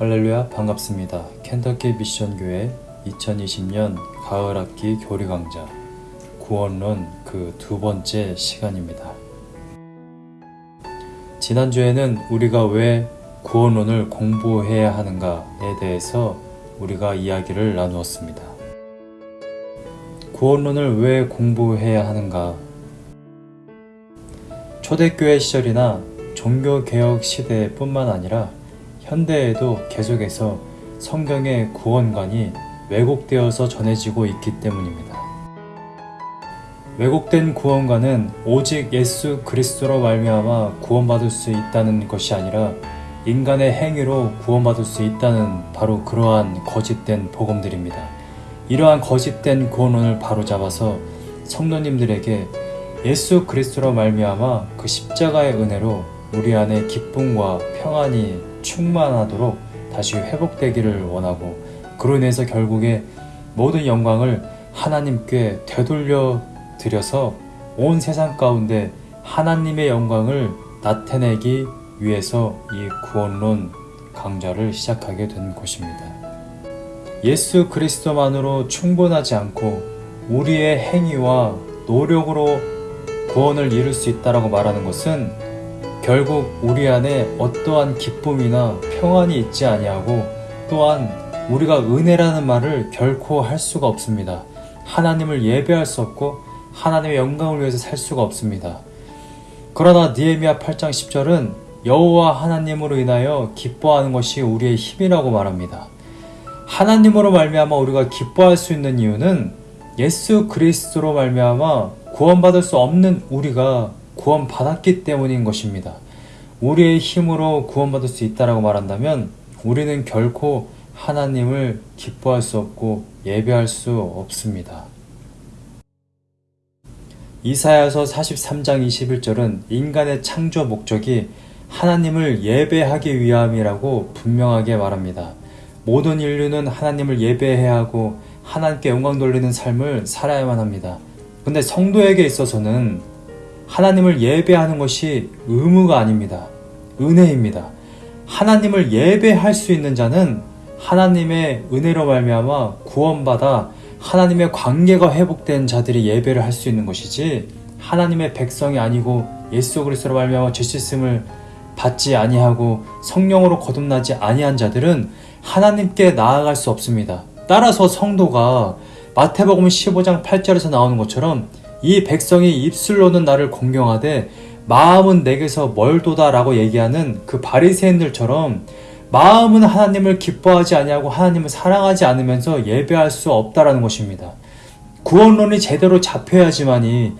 할렐루야 반갑습니다. 켄터키 미션교회 2020년 가을학기 교리 강좌 구원론 그 두 번째 시간입니다. 지난주에는 우리가 왜 구원론을 공부해야 하는가에 대해서 우리가 이야기를 나누었습니다. 구원론을 왜 공부해야 하는가? 초대교회 시절이나 종교개혁 시대뿐만 아니라 현대에도 계속해서 성경의 구원관이 왜곡되어서 전해지고 있기 때문입니다. 왜곡된 구원관은 오직 예수 그리스도로 말미암아 구원받을 수 있다는 것이 아니라 인간의 행위로 구원받을 수 있다는 바로 그러한 거짓된 복음들입니다. 이러한 거짓된 구원론을 바로잡아서 성도님들에게 예수 그리스도로 말미암아 그 십자가의 은혜로 우리 안에 기쁨과 평안이 충만하도록 다시 회복되기를 원하고 그로 인해서 결국에 모든 영광을 하나님께 되돌려 드려서 온 세상 가운데 하나님의 영광을 나타내기 위해서 이 구원론 강좌를 시작하게 된 것입니다. 예수 그리스도만으로 충분하지 않고 우리의 행위와 노력으로 구원을 이룰 수 있다라고 말하는 것은 결국 우리 안에 어떠한 기쁨이나 평안이 있지 아니하고 또한 우리가 은혜라는 말을 결코 할 수가 없습니다. 하나님을 예배할 수 없고 하나님의 영광을 위해서 살 수가 없습니다. 그러나 니에미아 8장 10절은 여호와 하나님으로 인하여 기뻐하는 것이 우리의 힘이라고 말합니다. 하나님으로 말미암아 우리가 기뻐할 수 있는 이유는 예수 그리스도로 말미암아 구원받을 수 없는 우리가 구원받았기 때문인 것입니다. 우리의 힘으로 구원받을 수 있다라고 말한다면 우리는 결코 하나님을 기뻐할 수 없고 예배할 수 없습니다. 이사야서 43장 21절은 인간의 창조 목적이 하나님을 예배하기 위함이라고 분명하게 말합니다. 모든 인류는 하나님을 예배해야 하고 하나님께 영광 돌리는 삶을 살아야만 합니다. 근데 성도에게 있어서는 하나님을 예배하는 것이 의무가 아닙니다. 은혜입니다. 하나님을 예배할 수 있는 자는 하나님의 은혜로 말미암아 구원받아 하나님의 관계가 회복된 자들이 예배를 할 수 있는 것이지 하나님의 백성이 아니고 예수 그리스도로 말미암아 죄 씻음을 받지 아니하고 성령으로 거듭나지 아니한 자들은 하나님께 나아갈 수 없습니다. 따라서 성도가 마태복음 15장 8절에서 나오는 것처럼 이 백성이 입술로는 나를 공경하되 마음은 내게서 멀도다 라고 얘기하는 그 바리새인들처럼 마음은 하나님을 기뻐하지 아니하고 하나님을 사랑하지 않으면서 예배할 수 없다라는 것입니다. 구원론이 제대로 잡혀야지만이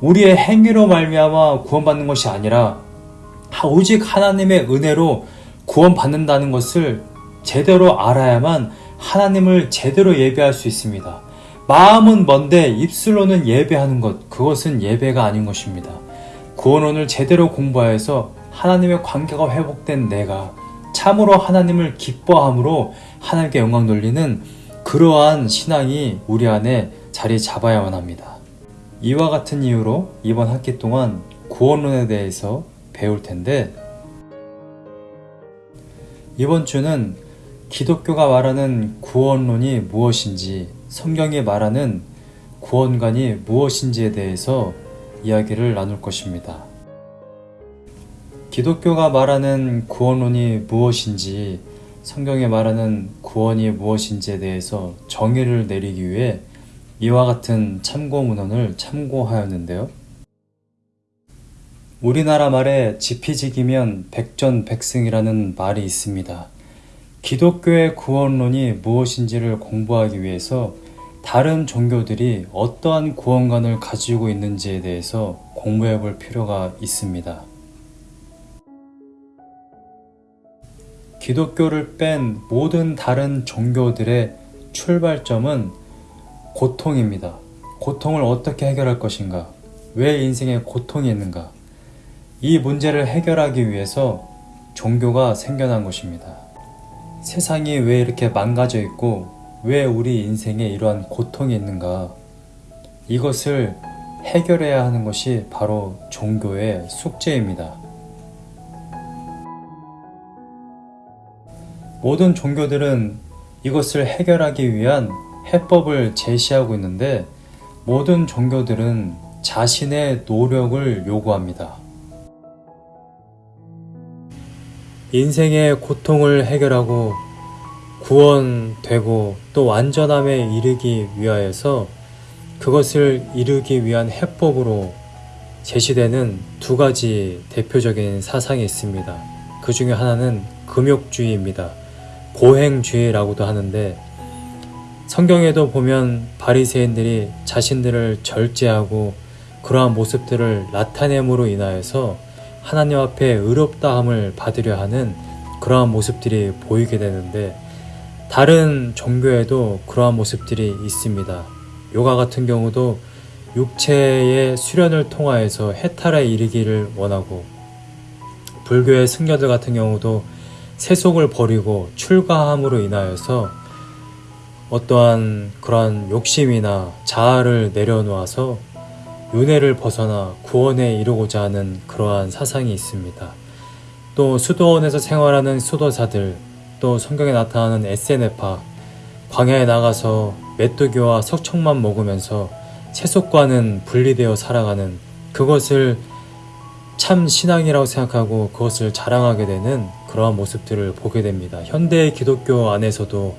우리의 행위로 말미암아 구원받는 것이 아니라 오직 하나님의 은혜로 구원받는다는 것을 제대로 알아야만 하나님을 제대로 예배할 수 있습니다. 마음은 먼데 입술로는 예배하는 것, 그것은 예배가 아닌 것입니다. 구원론을 제대로 공부하여서 하나님의 관계가 회복된 내가 참으로 하나님을 기뻐함으로 하나님께 영광 돌리는 그러한 신앙이 우리 안에 자리 잡아야만 합니다. 이와 같은 이유로 이번 학기 동안 구원론에 대해서 배울 텐데 이번 주는 기독교가 말하는 구원론이 무엇인지 성경이 말하는 구원관이 무엇인지에 대해서 이야기를 나눌 것입니다. 기독교가 말하는 구원론이 무엇인지 성경에 말하는 구원이 무엇인지에 대해서 정의를 내리기 위해 이와 같은 참고 문헌을 참고하였는데요. 우리나라 말에 지피지기면 백전백승이라는 말이 있습니다. 기독교의 구원론이 무엇인지를 공부하기 위해서 다른 종교들이 어떠한 구원관을 가지고 있는지에 대해서 공부해 볼 필요가 있습니다. 기독교를 뺀 모든 다른 종교들의 출발점은 고통입니다. 고통을 어떻게 해결할 것인가? 왜 인생에 고통이 있는가? 이 문제를 해결하기 위해서 종교가 생겨난 것입니다. 세상이 왜 이렇게 망가져 있고 왜 우리 인생에 이러한 고통이 있는가? 이것을 해결해야 하는 것이 바로 종교의 숙제입니다. 모든 종교들은 이것을 해결하기 위한 해법을 제시하고 있는데 모든 종교들은 자신의 노력을 요구합니다. 인생의 고통을 해결하고 구원되고 또 완전함에 이르기 위하여서 그것을 이루기 위한 해법으로 제시되는 두 가지 대표적인 사상이 있습니다. 그 중에 하나는 금욕주의입니다. 고행주의라고도 하는데 성경에도 보면 바리새인들이 자신들을 절제하고 그러한 모습들을 나타냄으로 인하여서 하나님 앞에 의롭다함을 받으려 하는 그러한 모습들이 보이게 되는데 다른 종교에도 그러한 모습들이 있습니다. 요가 같은 경우도 육체의 수련을 통하여서 해탈에 이르기를 원하고 불교의 승려들 같은 경우도 세속을 버리고 출가함으로 인하여서 어떠한 그러한 욕심이나 자아를 내려놓아서 윤회를 벗어나 구원에 이르고자 하는 그러한 사상이 있습니다. 또 수도원에서 생활하는 수도사들, 또 성경에 나타나는 SNF파, 광야에 나가서 메뚜기와 석청만 먹으면서 세속과는 분리되어 살아가는 그것을 참 신앙이라고 생각하고 그것을 자랑하게 되는 그러한 모습들을 보게 됩니다. 현대 기독교 안에서도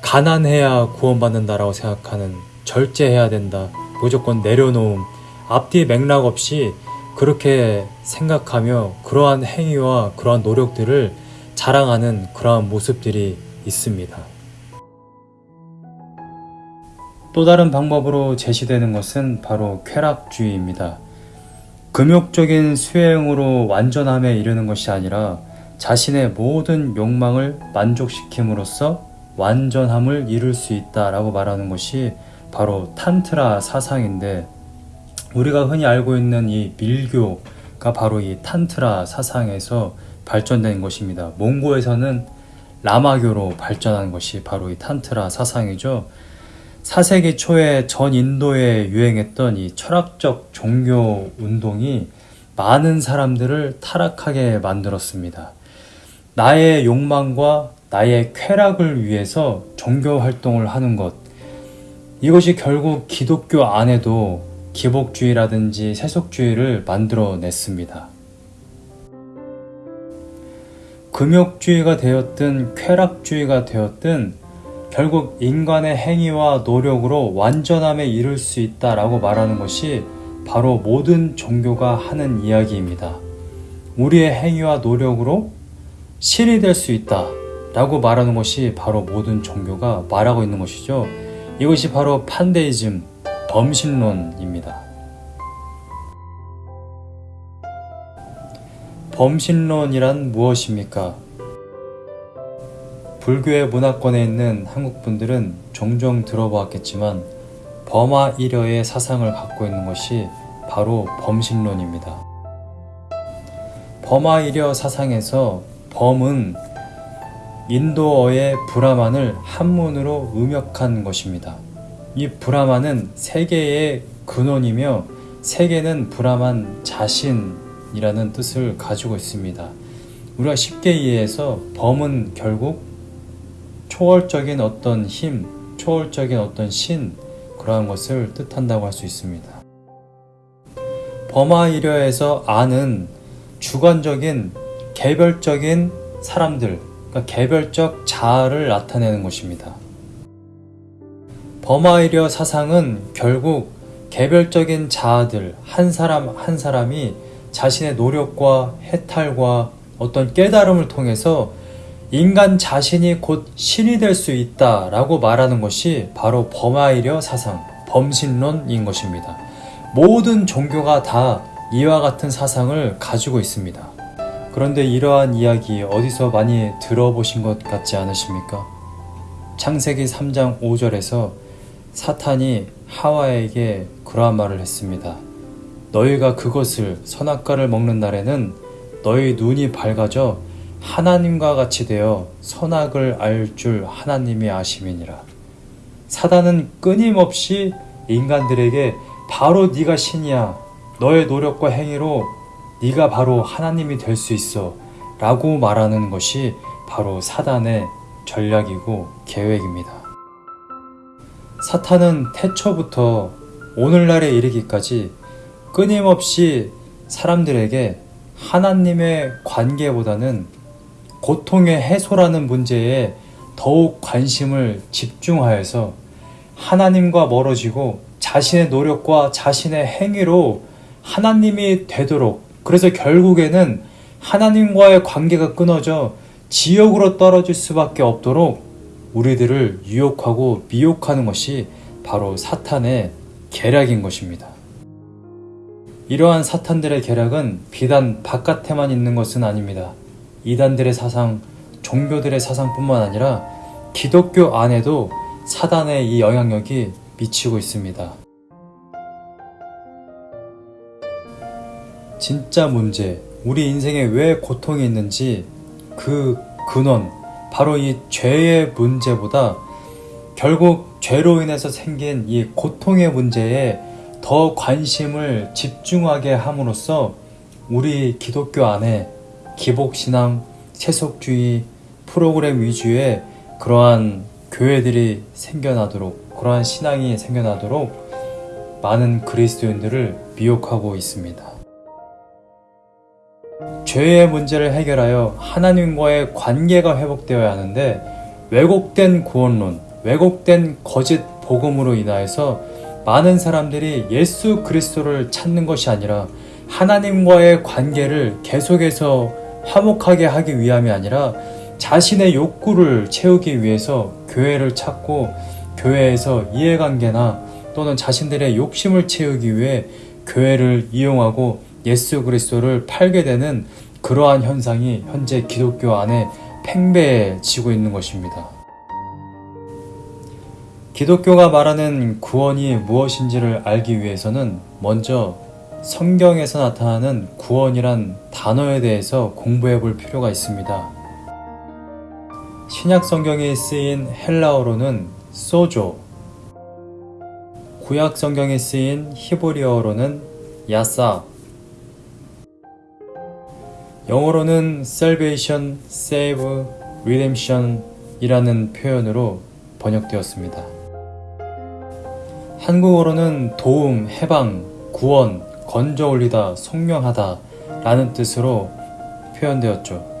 가난해야 구원받는다라고 생각하는 절제해야 된다. 무조건 내려놓음. 앞뒤 맥락 없이 그렇게 생각하며 그러한 행위와 그러한 노력들을 자랑하는 그러한 모습들이 있습니다. 또 다른 방법으로 제시되는 것은 바로 쾌락주의입니다. 금욕적인 수행으로 완전함에 이르는 것이 아니라 자신의 모든 욕망을 만족시킴으로써 완전함을 이룰 수 있다라고 말하는 것이 바로 탄트라 사상인데 우리가 흔히 알고 있는 이 밀교가 바로 이 탄트라 사상에서 발전된 것입니다. 몽고에서는 라마교로 발전한 것이 바로 이 탄트라 사상이죠. 4세기 초에 전 인도에 유행했던 이 철학적 종교 운동이 많은 사람들을 타락하게 만들었습니다. 나의 욕망과 나의 쾌락을 위해서 종교 활동을 하는 것. 이것이 결국 기독교 안에도 기복주의라든지 세속주의를 만들어냈습니다. 금욕주의가 되었든 쾌락주의가 되었든 결국 인간의 행위와 노력으로 완전함에 이를 수 있다라고 말하는 것이 바로 모든 종교가 하는 이야기입니다. 우리의 행위와 노력으로 신이 될 수 있다 라고 말하는 것이 바로 모든 종교가 말하고 있는 것이죠. 이것이 바로 판데이즘, 범신론입니다. 범신론이란 무엇입니까? 불교의 문화권에 있는 한국 분들은 종종 들어보았겠지만 범아 일여의 사상을 갖고 있는 것이 바로 범신론입니다. 범아 일여 사상에서 범은 인도어의 브라만을 한문으로 음역한 것입니다. 이 브라만은 세계의 근원이며 세계는 브라만 자신이라는 뜻을 가지고 있습니다. 우리가 쉽게 이해해서 범은 결국 초월적인 어떤 힘, 초월적인 어떤 신, 그러한 것을 뜻한다고 할 수 있습니다. 범하이려에서 아는 주관적인 개별적인 사람들, 그러니까 개별적 자아를 나타내는 것입니다. 범하이려 사상은 결국 개별적인 자아들, 한 사람 한 사람이 자신의 노력과 해탈과 어떤 깨달음을 통해서 인간 자신이 곧 신이 될 수 있다 라고 말하는 것이 바로 범하이려 사상, 범신론인 것입니다. 모든 종교가 다 이와 같은 사상을 가지고 있습니다. 그런데 이러한 이야기 어디서 많이 들어보신 것 같지 않으십니까? 창세기 3장 5절에서 사탄이 하와에게 그러한 말을 했습니다. 너희가 그것을 선악과를 먹는 날에는 너희 눈이 밝아져 하나님과 같이 되어 선악을 알 줄 하나님이 아심이니라. 사단은 끊임없이 인간들에게 바로 네가 신이야. 너의 노력과 행위로 네가 바로 하나님이 될 수 있어. 라고 말하는 것이 바로 사단의 전략이고 계획입니다. 사탄은 태초부터 오늘날에 이르기까지 끊임없이 사람들에게 하나님의 관계보다는 고통의 해소라는 문제에 더욱 관심을 집중하여서 하나님과 멀어지고 자신의 노력과 자신의 행위로 하나님이 되도록 그래서 결국에는 하나님과의 관계가 끊어져 지옥으로 떨어질 수밖에 없도록 우리들을 유혹하고 미혹하는 것이 바로 사탄의 계략인 것입니다. 이러한 사탄들의 계략은 비단 바깥에만 있는 것은 아닙니다. 이단들의 사상, 종교들의 사상뿐만 아니라 기독교 안에도 사단의 이 영향력이 미치고 있습니다. 진짜 문제, 우리 인생에 왜 고통이 있는지 그 근원, 바로 이 죄의 문제보다 결국 죄로 인해서 생긴 이 고통의 문제에 더 관심을 집중하게 함으로써 우리 기독교 안에 기복신앙, 세속주의, 프로그램 위주의 그러한 교회들이 생겨나도록, 그러한 신앙이 생겨나도록 많은 그리스도인들을 미혹하고 있습니다. 죄의 문제를 해결하여 하나님과의 관계가 회복되어야 하는데 왜곡된 구원론, 왜곡된 거짓 복음으로 인하여서 많은 사람들이 예수 그리스도를 찾는 것이 아니라 하나님과의 관계를 계속해서 화목하게 하기 위함이 아니라 자신의 욕구를 채우기 위해서 교회를 찾고 교회에서 이해관계나 또는 자신들의 욕심을 채우기 위해 교회를 이용하고 예수 그리스도를 팔게 되는 그러한 현상이 현재 기독교 안에 팽배해지고 있는 것입니다. 기독교가 말하는 구원이 무엇인지를 알기 위해서는 먼저 성경에서 나타나는 구원이란 단어에 대해서 공부해 볼 필요가 있습니다. 신약 성경에 쓰인 헬라어로는 소조, 구약 성경에 쓰인 히브리어로는 야사, 영어로는 salvation, save, redemption 이라는 표현으로 번역되었습니다. 한국어로는 도움, 해방, 구원, 건져 올리다, 성명하다 라는 뜻으로 표현되었죠.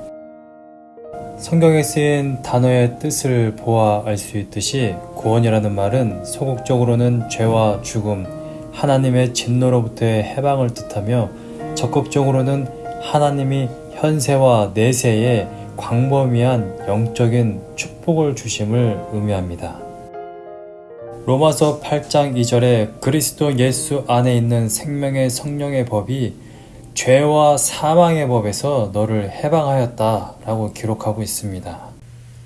성경에 쓰인 단어의 뜻을 보아 알 수 있듯이 구원이라는 말은 소극적으로는 죄와 죽음, 하나님의 진노로부터의 해방을 뜻하며 적극적으로는 하나님이 현세와 내세에 광범위한 영적인 축복을 주심을 의미합니다. 로마서 8장 2절에 그리스도 예수 안에 있는 생명의 성령의 법이 죄와 사망의 법에서 너를 해방하였다 라고 기록하고 있습니다.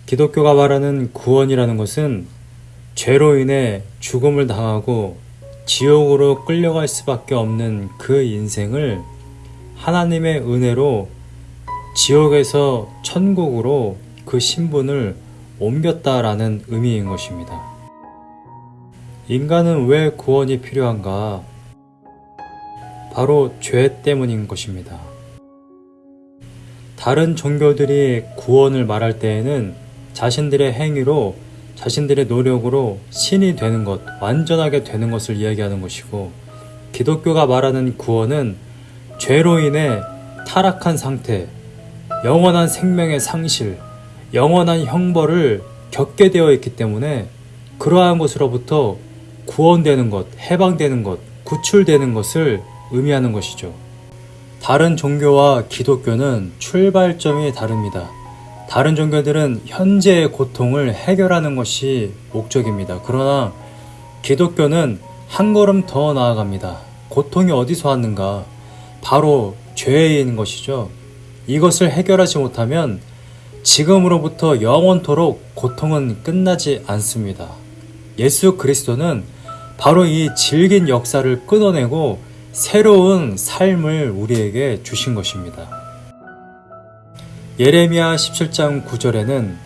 기독교가 말하는 구원이라는 것은 죄로 인해 죽음을 당하고 지옥으로 끌려갈 수밖에 없는 그 인생을 하나님의 은혜로 지옥에서 천국으로 그 신분을 옮겼다라는 의미인 것입니다. 인간은 왜 구원이 필요한가? 바로 죄 때문인 것입니다. 다른 종교들이 구원을 말할 때에는 자신들의 행위로 자신들의 노력으로 신이 되는 것, 완전하게 되는 것을 이야기하는 것이고 기독교가 말하는 구원은 죄로 인해 타락한 상태, 영원한 생명의 상실, 영원한 형벌을 겪게 되어 있기 때문에 그러한 것으로부터 구원되는 것, 해방되는 것, 구출되는 것을 의미하는 것이죠. 다른 종교와 기독교는 출발점이 다릅니다. 다른 종교들은 현재의 고통을 해결하는 것이 목적입니다. 그러나 기독교는 한 걸음 더 나아갑니다. 고통이 어디서 왔는가? 바로 죄인 것이죠. 이것을 해결하지 못하면 지금으로부터 영원토록 고통은 끝나지 않습니다. 예수 그리스도는 바로 이 질긴 역사를 끊어내고 새로운 삶을 우리에게 주신 것입니다. 예레미야 17장 9절에는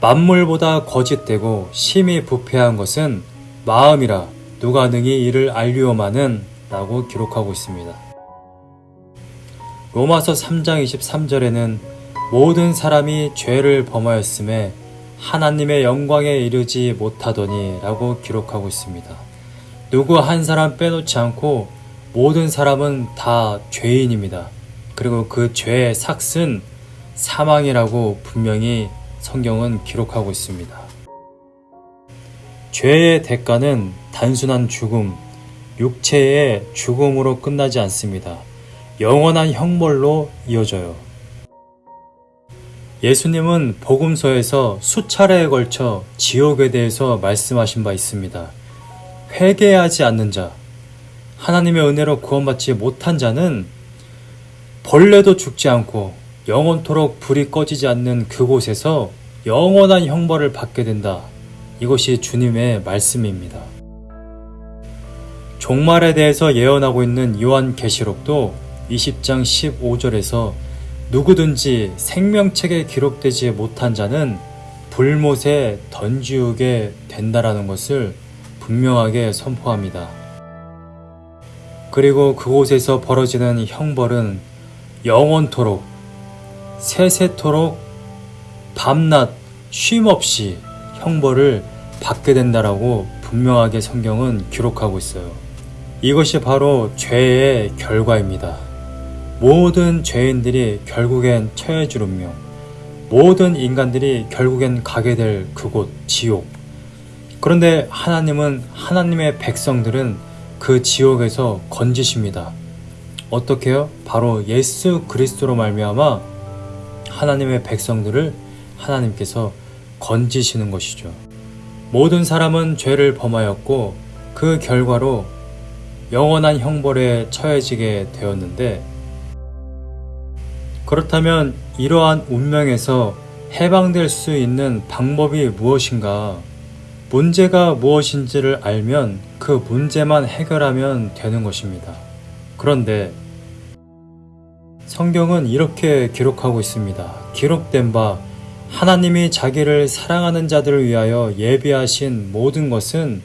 만물보다 거짓되고 심히 부패한 것은 마음이라 누가 능히 이를 알리오마는 라고 기록하고 있습니다. 로마서 3장 23절에는 모든 사람이 죄를 범하였음에 하나님의 영광에 이르지 못하더니 라고 기록하고 있습니다. 누구 한 사람 빼놓지 않고 모든 사람은 다 죄인입니다. 그리고 그 죄의 삭은 사망이라고 분명히 성경은 기록하고 있습니다. 죄의 대가는 단순한 죽음, 육체의 죽음으로 끝나지 않습니다. 영원한 형벌로 이어져요. 예수님은 복음서에서 수차례에 걸쳐 지옥에 대해서 말씀하신 바 있습니다. 회개하지 않는 자, 하나님의 은혜로 구원받지 못한 자는 벌레도 죽지 않고 영원토록 불이 꺼지지 않는 그곳에서 영원한 형벌을 받게 된다. 이것이 주님의 말씀입니다. 종말에 대해서 예언하고 있는 요한 계시록도 20장 15절에서 누구든지 생명책에 기록되지 못한 자는 불못에 던지우게 된다라는 것을 분명하게 선포합니다. 그리고 그곳에서 벌어지는 형벌은 영원토록, 세세토록, 밤낮, 쉼없이 형벌을 받게 된다라고 분명하게 성경은 기록하고 있어요. 이것이 바로 죄의 결과입니다. 모든 죄인들이 결국엔 운명, 모든 인간들이 결국엔 가게 될 그곳, 지옥. 그런데 하나님은 하나님의 백성들은 그 지옥에서 건지십니다. 어떻게요? 바로 예수 그리스도로 말미암아 하나님의 백성들을 하나님께서 건지시는 것이죠. 모든 사람은 죄를 범하였고 그 결과로 영원한 형벌에 처해지게 되었는데 그렇다면 이러한 운명에서 해방될 수 있는 방법이 무엇인가? 문제가 무엇인지를 알면 그 문제만 해결하면 되는 것입니다. 그런데 성경은 이렇게 기록하고 있습니다. 기록된 바 하나님이 자기를 사랑하는 자들을 위하여 예비하신 모든 것은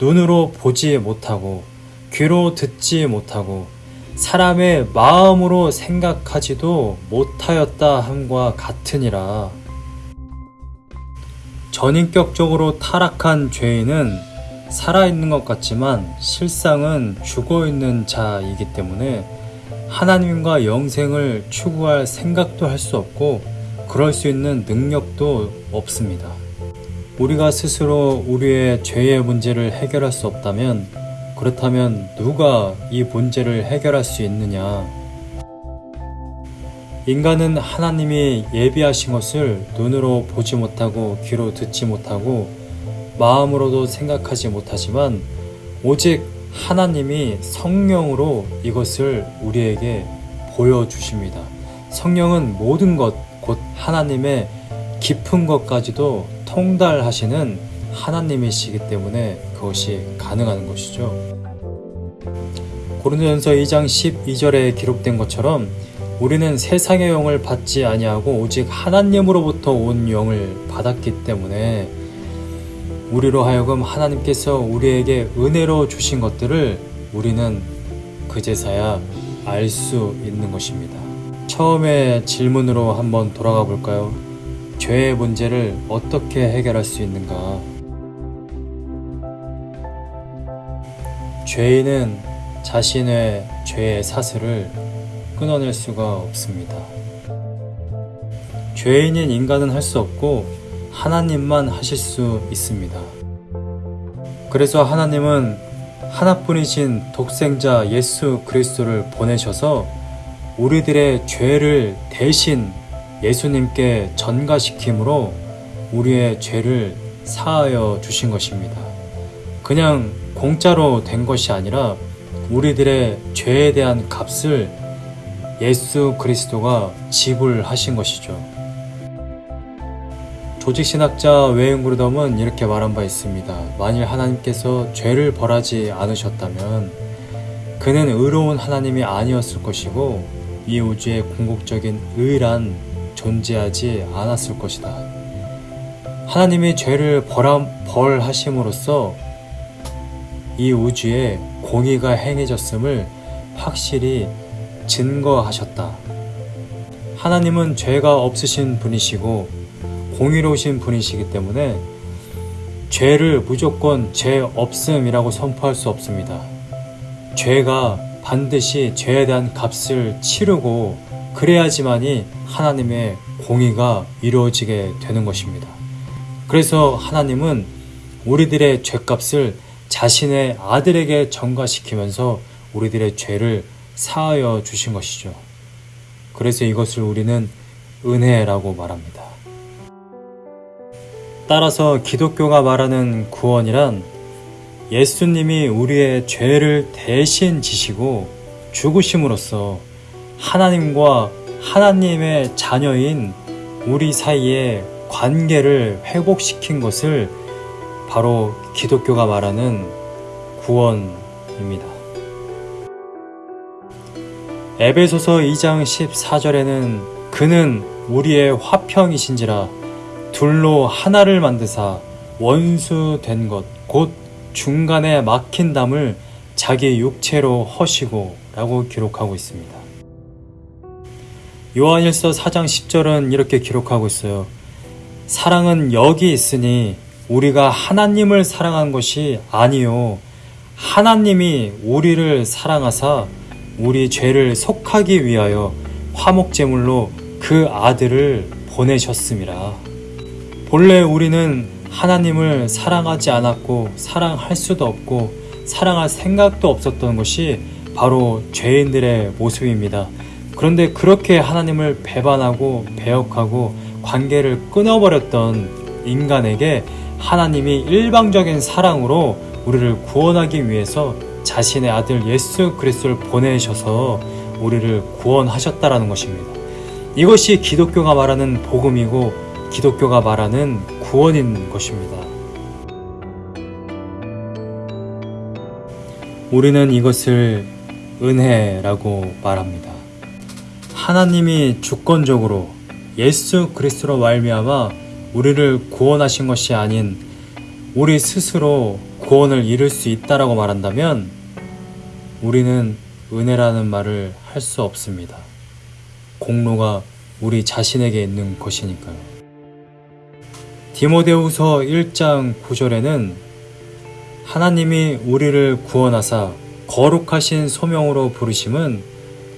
눈으로 보지 못하고 귀로 듣지 못하고 사람의 마음으로 생각하지도 못하였다 함과 같으니라. 전인격적으로 타락한 죄인은 살아있는 것 같지만 실상은 죽어 있는 자이기 때문에 하나님과 영생을 추구할 생각도 할 수 없고 그럴 수 있는 능력도 없습니다. 우리가 스스로 우리의 죄의 문제를 해결할 수 없다면 그렇다면 누가 이 문제를 해결할 수 있느냐? 인간은 하나님이 예비하신 것을 눈으로 보지 못하고 귀로 듣지 못하고 마음으로도 생각하지 못하지만 오직 하나님이 성령으로 이것을 우리에게 보여주십니다. 성령은 모든 것, 곧 하나님의 깊은 것까지도 통달하시는 하나님이시기 때문에 그것이 가능한 것이죠. 고린도전서 2장 12절에 기록된 것처럼 우리는 세상의 영을 받지 아니하고 오직 하나님으로부터 온 영을 받았기 때문에 우리로 하여금 하나님께서 우리에게 은혜로 주신 것들을 우리는 그제서야 알 수 있는 것입니다. 처음에 질문으로 한번 돌아가 볼까요? 죄의 문제를 어떻게 해결할 수 있는가? 죄인은 자신의 죄의 사슬을 끊어낼 수가 없습니다. 죄인인 인간은 할 수 없고 하나님만 하실 수 있습니다. 그래서 하나님은 하나뿐이신 독생자 예수 그리스도를 보내셔서 우리들의 죄를 대신 예수님께 전가시킴으로 우리의 죄를 사하여 주신 것입니다. 그냥 공짜로 된 것이 아니라 우리들의 죄에 대한 값을 예수 그리스도가 지불하신 것이죠. 조직신학자 웨인 그루덤은 이렇게 말한 바 있습니다. 만일 하나님께서 죄를 벌하지 않으셨다면 그는 의로운 하나님이 아니었을 것이고 이 우주에 궁극적인 의란 존재하지 않았을 것이다. 하나님이 죄를 벌함, 벌하심으로써 이 우주에 공의가 행해졌음을 확실히 증거하셨다. 하나님은 죄가 없으신 분이시고 공의로우신 분이시기 때문에 죄를 무조건 죄 없음이라고 선포할 수 없습니다. 죄가 반드시 죄에 대한 값을 치르고 그래야지만이 하나님의 공의가 이루어지게 되는 것입니다. 그래서 하나님은 우리들의 죄값을 자신의 아들에게 전가시키면서 우리들의 죄를 사하여 주신 것이죠. 그래서 이것을 우리는 은혜라고 말합니다. 따라서 기독교가 말하는 구원이란 예수님이 우리의 죄를 대신 지시고 죽으심으로써 하나님과 하나님의 자녀인 우리 사이의 관계를 회복시킨 것을 바로 기독교가 말하는 구원입니다. 에베소서 2장 14절에는 그는 우리의 화평이신지라 둘로 하나를 만드사 원수 된 것 곧 중간에 막힌 담을 자기 육체로 허시고 라고 기록하고 있습니다. 요한일서 4장 10절은 이렇게 기록하고 있어요. 사랑은 여기 있으니 우리가 하나님을 사랑한 것이 아니요 하나님이 우리를 사랑하사 우리 죄를 속하기 위하여 화목제물로 그 아들을 보내셨습니다. 본래 우리는 하나님을 사랑하지 않았고 사랑할 수도 없고 사랑할 생각도 없었던 것이 바로 죄인들의 모습입니다. 그런데 그렇게 하나님을 배반하고 배역하고 관계를 끊어버렸던 인간에게 하나님이 일방적인 사랑으로 우리를 구원하기 위해서 자신의 아들 예수 그리스도를 보내셔서 우리를 구원하셨다라는 것입니다. 이것이 기독교가 말하는 복음이고 기독교가 말하는 구원인 것입니다. 우리는 이것을 은혜라고 말합니다. 하나님이 주권적으로 예수 그리스도로 말미암아 우리를 구원하신 것이 아닌 우리 스스로 구원을 이룰 수 있다라고 말한다면 우리는 은혜라는 말을 할 수 없습니다. 공로가 우리 자신에게 있는 것이니까요. 디모데후서 1장 9절에는 하나님이 우리를 구원하사 거룩하신 소명으로 부르심은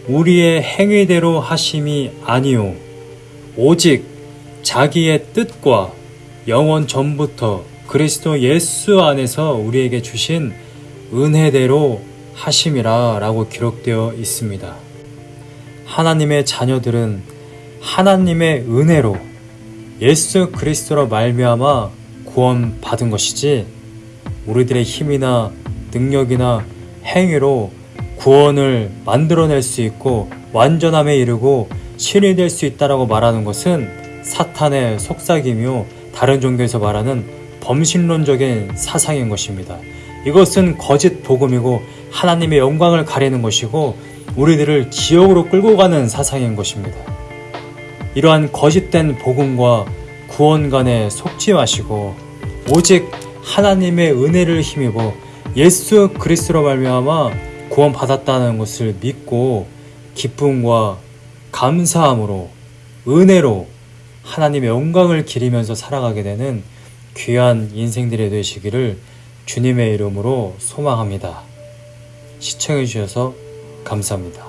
우리의 행위대로 하심이 아니요 오직 자기의 뜻과 영원 전부터 그리스도 예수 안에서 우리에게 주신 은혜대로 하심이라 라고 기록되어 있습니다. 하나님의 자녀들은 하나님의 은혜로 예수 그리스도로 말미암아 구원 받은 것이지 우리들의 힘이나 능력이나 행위로 구원을 만들어낼 수 있고 완전함에 이르고 신이 될 수 있다라고 말하는 것은 사탄의 속삭이며 다른 종교에서 말하는 범신론적인 사상인 것입니다. 이것은 거짓 복음이고 하나님의 영광을 가리는 것이고 우리들을 지옥으로 끌고 가는 사상인 것입니다. 이러한 거짓된 복음과 구원 간에 속지 마시고 오직 하나님의 은혜를 힘입어 예수 그리스도로 말미암아 구원 받았다는 것을 믿고 기쁨과 감사함으로 은혜로 하나님의 영광을 기리면서 살아가게 되는 귀한 인생들이 되시기를 주님의 이름으로 소망합니다. 시청해 주셔서 감사합니다.